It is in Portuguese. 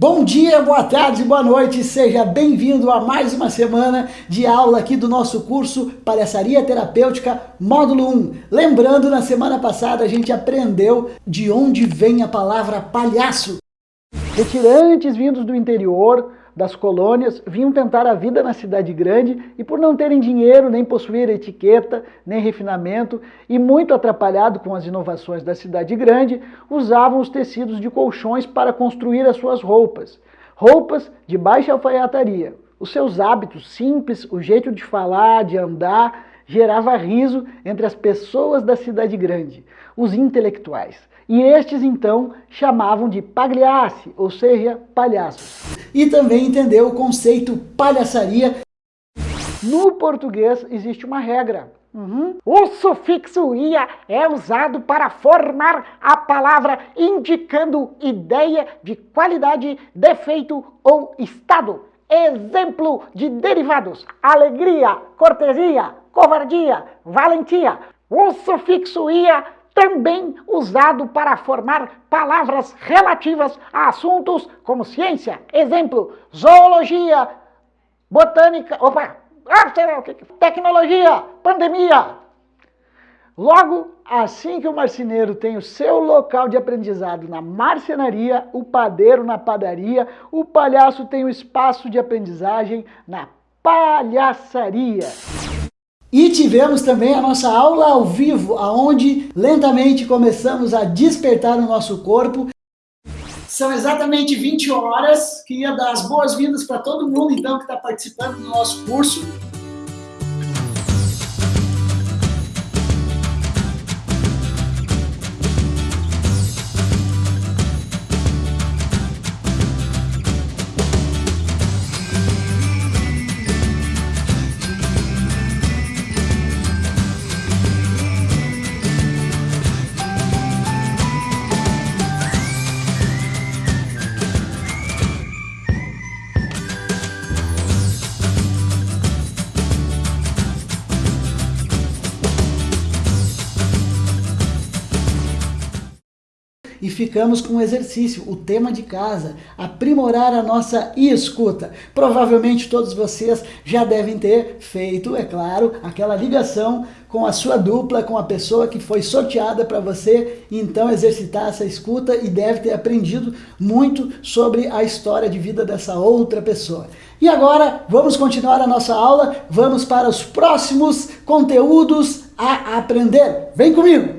Bom dia, boa tarde, boa noite, seja bem-vindo a mais uma semana de aula aqui do nosso curso Palhaçaria Terapêutica Módulo 1. Lembrando, na semana passada a gente aprendeu de onde vem a palavra palhaço. Retirantes vindos do interior, das colônias, vinham tentar a vida na cidade grande e por não terem dinheiro, nem possuir etiqueta, nem refinamento e muito atrapalhado com as inovações da cidade grande, usavam os tecidos de colchões para construir as suas roupas. Roupas de baixa alfaiataria. Os seus hábitos simples, o jeito de falar, de andar, gerava riso entre as pessoas da cidade grande, os intelectuais. E estes, então, chamavam de pagliaci, ou seja, palhaços. E também entendeu o conceito palhaçaria. No português existe uma regra. Uhum. O sufixo ia é usado para formar a palavra indicando ideia de qualidade, defeito ou estado. Exemplo de derivados, alegria, cortesia, covardia, valentia. O sufixo ia também usado para formar palavras relativas a assuntos como ciência, exemplo, zoologia, botânica, opa, ah, tecnologia, pandemia. Logo, assim que o marceneiro tem o seu local de aprendizado na marcenaria, o padeiro na padaria, o palhaço tem o espaço de aprendizagem na palhaçaria. E tivemos também a nossa aula ao vivo, aonde lentamente começamos a despertar o nosso corpo. São exatamente 20 horas, queria dar as boas-vindas para todo mundo então que está participando do nosso curso. E ficamos com o exercício, o tema de casa, aprimorar a nossa escuta. Provavelmente todos vocês já devem ter feito, é claro, aquela ligação com a sua dupla, com a pessoa que foi sorteada para você, então exercitar essa escuta e deve ter aprendido muito sobre a história de vida dessa outra pessoa. E agora, vamos continuar a nossa aula, vamos para os próximos conteúdos a aprender. Vem comigo!